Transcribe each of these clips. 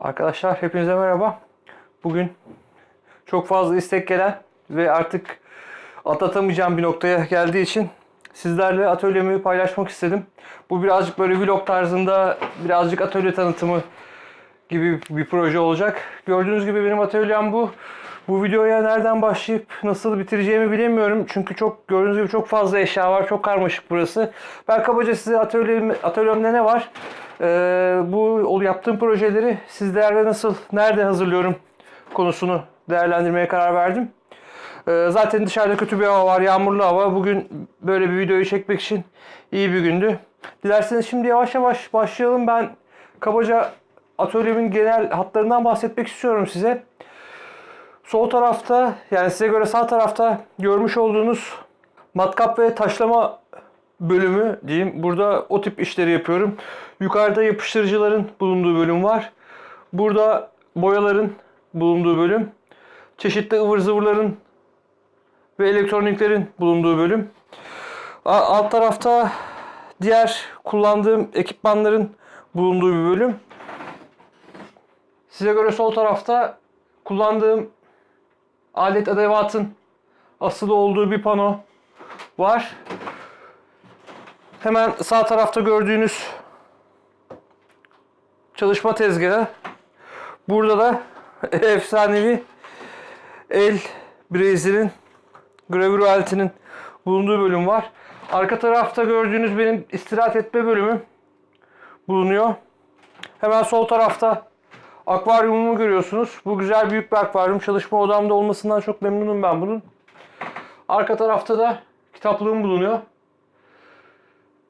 Arkadaşlar hepinize merhaba. Bugün çok fazla istek gelen ve artık atlatamayacağım bir noktaya geldiği için sizlerle atölyemi paylaşmak istedim. Bu birazcık böyle vlog tarzında birazcık atölye tanıtımı gibi bir proje olacak. Gördüğünüz gibi benim atölyem bu. Bu videoya nereden başlayıp nasıl bitireceğimi bilemiyorum. Çünkü çok gördüğünüz gibi çok fazla eşya var. Çok karmaşık burası. Ben kabaca size atölyem, atölyemde ne var? Ee, bu yaptığım projeleri sizlerle nasıl, nerede hazırlıyorum konusunu değerlendirmeye karar verdim. Ee, zaten dışarıda kötü bir hava var, yağmurlu hava. Bugün böyle bir videoyu çekmek için iyi bir gündü. Dilerseniz şimdi yavaş yavaş başlayalım. Ben kabaca atölyemin genel hatlarından bahsetmek istiyorum size. Sol tarafta yani size göre sağ tarafta görmüş olduğunuz matkap ve taşlama bölümü diyeyim. Burada o tip işleri yapıyorum. Yukarıda yapıştırıcıların bulunduğu bölüm var. Burada boyaların bulunduğu bölüm. Çeşitli ıvır zıvırların ve elektroniklerin bulunduğu bölüm. Alt tarafta diğer kullandığım ekipmanların bulunduğu bir bölüm. Size göre sol tarafta kullandığım alet edevatın asılı olduğu bir pano var. Hemen sağ tarafta gördüğünüz çalışma tezgahı. Burada da efsanevi el brazer'in gravür aletinin bulunduğu bölüm var. Arka tarafta gördüğünüz benim istirahat etme bölümü bulunuyor. Hemen sol tarafta akvaryumumu görüyorsunuz. Bu güzel büyük bir akvaryum. Çalışma odamda olmasından çok memnunum ben bunun. Arka tarafta da kitaplığım bulunuyor.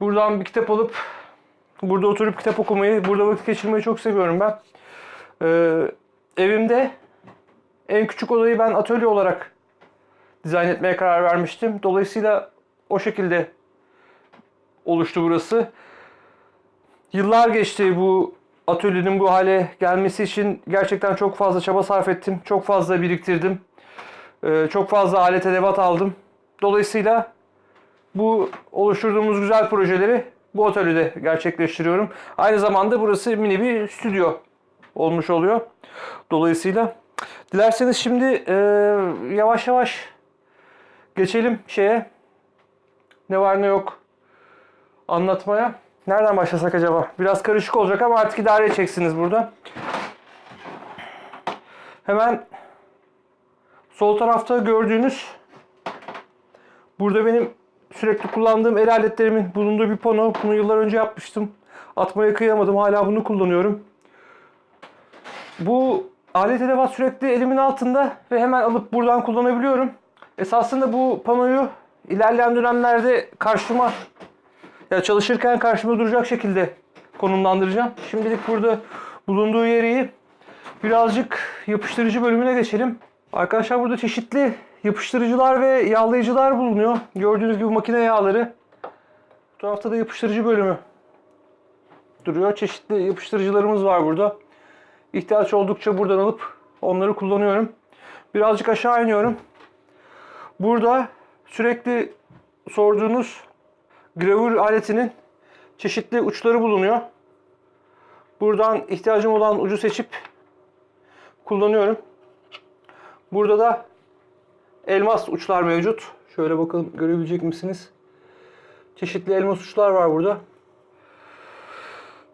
Buradan bir kitap alıp burada oturup kitap okumayı, burada vakit geçirmeyi çok seviyorum ben. Ee, evimde en küçük odayı ben atölye olarak dizayn etmeye karar vermiştim. Dolayısıyla o şekilde oluştu burası. Yıllar geçti bu atölyenin bu hale gelmesi için gerçekten çok fazla çaba sarf ettim. Çok fazla biriktirdim. Ee, çok fazla alet edevat aldım. Dolayısıyla bu oluşturduğumuz güzel projeleri bu atölyede gerçekleştiriyorum. Aynı zamanda burası mini bir stüdyo olmuş oluyor. Dolayısıyla dilerseniz şimdi e, yavaş yavaş geçelim şeye. Ne var ne yok anlatmaya. Nereden başlasak acaba? Biraz karışık olacak ama artık idare edeceksiniz burada. Hemen sol tarafta gördüğünüz burada benim sürekli kullandığım el aletlerimin bulunduğu bir pano. Bunu yıllar önce yapmıştım. Atmaya kıyamadım. Hala bunu kullanıyorum. Bu alet edevat sürekli elimin altında ve hemen alıp buradan kullanabiliyorum. Esasında bu panoyu ilerleyen dönemlerde karşıma ya çalışırken karşıma duracak şekilde konumlandıracağım. Şimdilik burada bulunduğu yeri birazcık yapıştırıcı bölümüne geçelim. Arkadaşlar burada çeşitli yapıştırıcılar ve yağlayıcılar bulunuyor. Gördüğünüz gibi makine yağları. Bu tarafta da yapıştırıcı bölümü duruyor. Çeşitli yapıştırıcılarımız var burada. İhtiyaç oldukça buradan alıp onları kullanıyorum. Birazcık aşağı iniyorum. Burada sürekli sorduğunuz gravür aletinin çeşitli uçları bulunuyor. Buradan ihtiyacım olan ucu seçip kullanıyorum. Burada da elmas uçlar mevcut. Şöyle bakalım görebilecek misiniz? Çeşitli elmas uçlar var burada.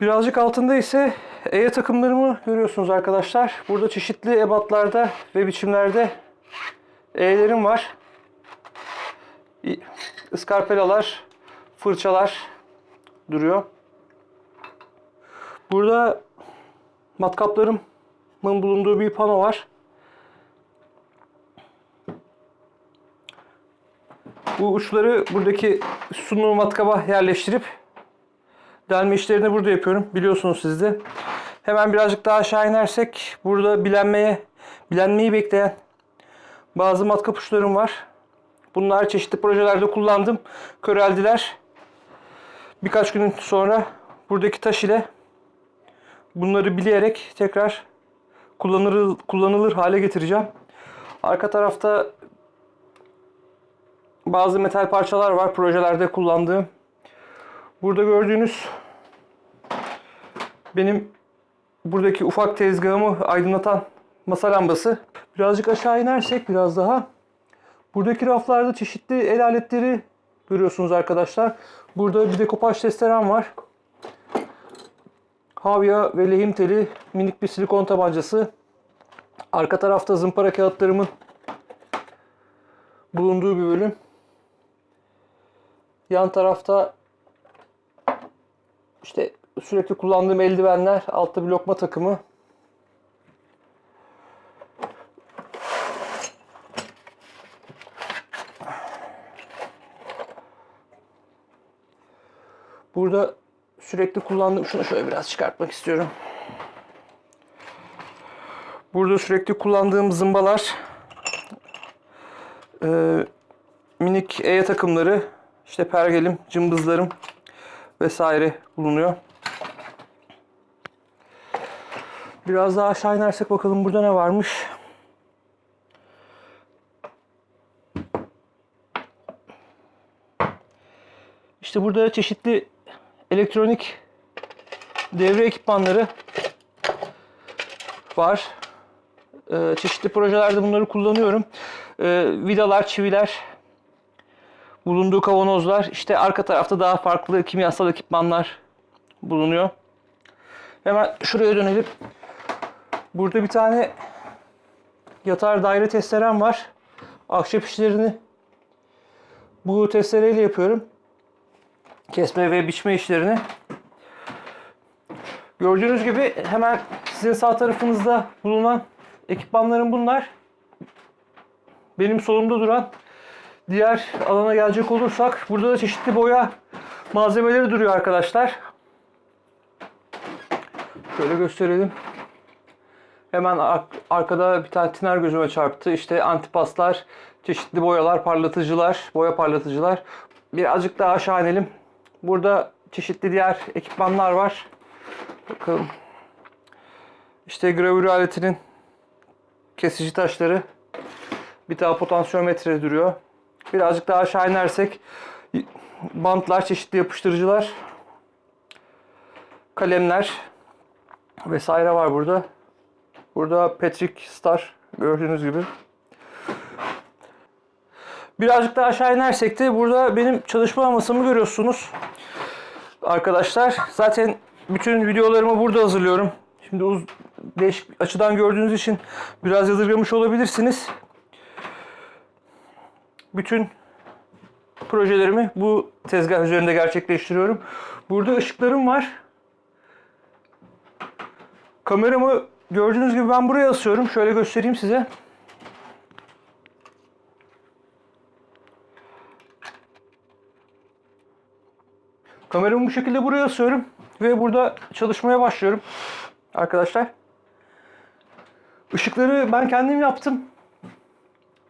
Birazcık altında ise EYE takımlarımı görüyorsunuz arkadaşlar. Burada çeşitli ebatlarda ve biçimlerde E'lerim var. Iskarpelalar, fırçalar duruyor. Burada matkaplarımın bulunduğu bir pano var. Bu uçları buradaki sunum matkaba yerleştirip delme işlerini burada yapıyorum. Biliyorsunuz siz de. Hemen birazcık daha aşağı inersek burada bilenmeye, bilenmeyi bekleyen bazı matkap uçlarım var. Bunlar çeşitli projelerde kullandım. Köreldiler. Birkaç gün sonra buradaki taş ile bunları bileyerek tekrar kullanılır, kullanılır hale getireceğim. Arka tarafta bazı metal parçalar var projelerde kullandığım. Burada gördüğünüz benim buradaki ufak tezgahımı aydınlatan masa lambası. Birazcık aşağı inersek biraz daha. Buradaki raflarda çeşitli el aletleri görüyorsunuz arkadaşlar. Burada bir dekopaj testerem var. Havya ve lehim teli, minik bir silikon tabancası. Arka tarafta zımpara kağıtlarımın bulunduğu bir bölüm. Yan tarafta işte sürekli kullandığım eldivenler, altta bir lokma takımı. Burada sürekli kullandığım, şunu şöyle biraz çıkartmak istiyorum. Burada sürekli kullandığım zımbalar, e, minik eye takımları, işte pergelim, cımbızlarım vesaire bulunuyor. Biraz daha aşağı inersek bakalım burada ne varmış. İşte burada çeşitli elektronik devre ekipmanları var. Ee, çeşitli projelerde bunları kullanıyorum. Ee, vidalar, çiviler, bulunduğu kavanozlar. İşte arka tarafta daha farklı kimyasal ekipmanlar bulunuyor. Hemen şuraya dönelim. Burada bir tane yatar daire testerem var. Ahşap işlerini bu testereyle yapıyorum. Kesme ve biçme işlerini. Gördüğünüz gibi hemen sizin sağ tarafınızda bulunan ekipmanlarım bunlar. Benim solumda duran diğer alana gelecek olursak burada da çeşitli boya malzemeleri duruyor arkadaşlar. Şöyle gösterelim. Hemen ar- arkada bir tane tiner gözüme çarptı. İşte antipaslar, çeşitli boyalar, parlatıcılar, boya parlatıcılar. Birazcık daha aşağı inelim. Burada çeşitli diğer ekipmanlar var. Bakalım. İşte gravür aletinin kesici taşları. Bir tane potansiyometre duruyor. Birazcık daha aşağı inersek bantlar, çeşitli yapıştırıcılar, kalemler vesaire var burada. Burada Patrick Star gördüğünüz gibi. Birazcık daha aşağı inersek de burada benim çalışma masamı görüyorsunuz. Arkadaşlar zaten bütün videolarımı burada hazırlıyorum. Şimdi uz değişik açıdan gördüğünüz için biraz yadırgamış olabilirsiniz. Bütün projelerimi bu tezgah üzerinde gerçekleştiriyorum. Burada ışıklarım var. Kameramı gördüğünüz gibi ben buraya asıyorum. Şöyle göstereyim size. Kameramı bu şekilde buraya asıyorum ve burada çalışmaya başlıyorum. Arkadaşlar. Işıkları ben kendim yaptım.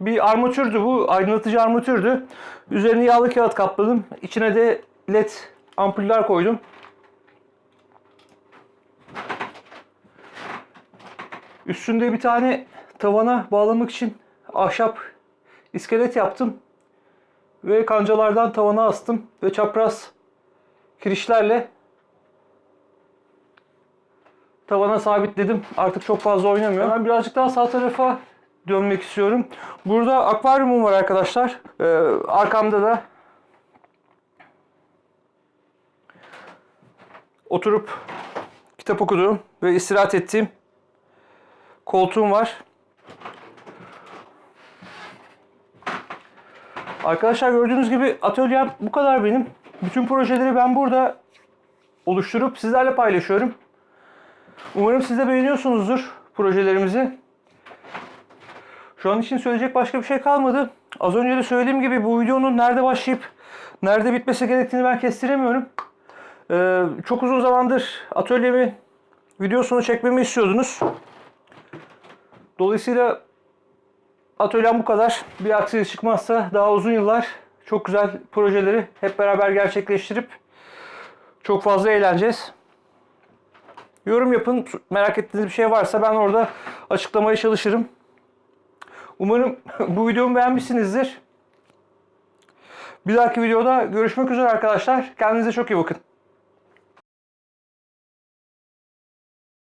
Bir armatürdü bu. Aydınlatıcı armatürdü. Üzerine yağlı kağıt kapladım. İçine de led ampuller koydum. Üstünde bir tane tavana bağlamak için ahşap iskelet yaptım. Ve kancalardan tavana astım. Ve çapraz kirişlerle tavana sabitledim. Artık çok fazla oynamıyor. Ben birazcık daha sağ tarafa dönmek istiyorum. Burada akvaryumum var arkadaşlar. Ee, arkamda da oturup kitap okuduğum ve istirahat ettiğim koltuğum var. Arkadaşlar gördüğünüz gibi atölyem bu kadar benim. Bütün projeleri ben burada oluşturup sizlerle paylaşıyorum. Umarım siz de beğeniyorsunuzdur projelerimizi. Şu an için söyleyecek başka bir şey kalmadı. Az önce de söylediğim gibi bu videonun nerede başlayıp nerede bitmesi gerektiğini ben kestiremiyorum. Ee, çok uzun zamandır atölyemi videosunu çekmemi istiyordunuz. Dolayısıyla atölyem bu kadar. Bir aksilik çıkmazsa daha uzun yıllar çok güzel projeleri hep beraber gerçekleştirip çok fazla eğleneceğiz. Yorum yapın. Merak ettiğiniz bir şey varsa ben orada açıklamaya çalışırım. Umarım bu videomu beğenmişsinizdir. Bir dahaki videoda görüşmek üzere arkadaşlar. Kendinize çok iyi bakın.